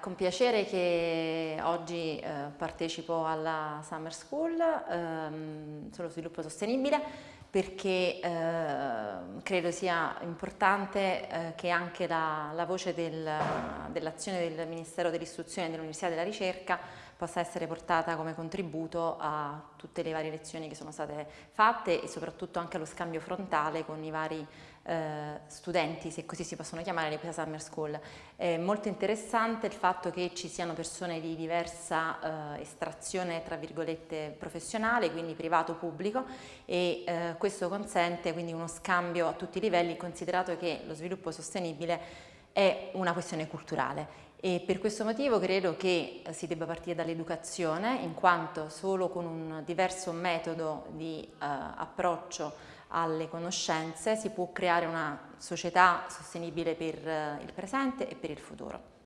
con piacere che oggi eh, partecipo alla Summer School ehm, sullo sviluppo sostenibile perché eh, credo sia importante eh, che anche la, la voce del, dell'azione del Ministero dell'Istruzione e dell'Università della Ricerca possa essere portata come contributo a tutte le varie lezioni che sono state fatte e soprattutto anche allo scambio frontale con i vari eh, studenti, se così si possono chiamare, di questa Summer School. È molto interessante il fatto che ci siano persone di diversa eh, estrazione, tra virgolette, professionale, quindi privato-pubblico e eh, questo consente quindi uno scambio a tutti i livelli, considerato che lo sviluppo sostenibile è una questione culturale e per questo motivo credo che si debba partire dall'educazione in quanto solo con un diverso metodo di uh, approccio alle conoscenze si può creare una società sostenibile per uh, il presente e per il futuro.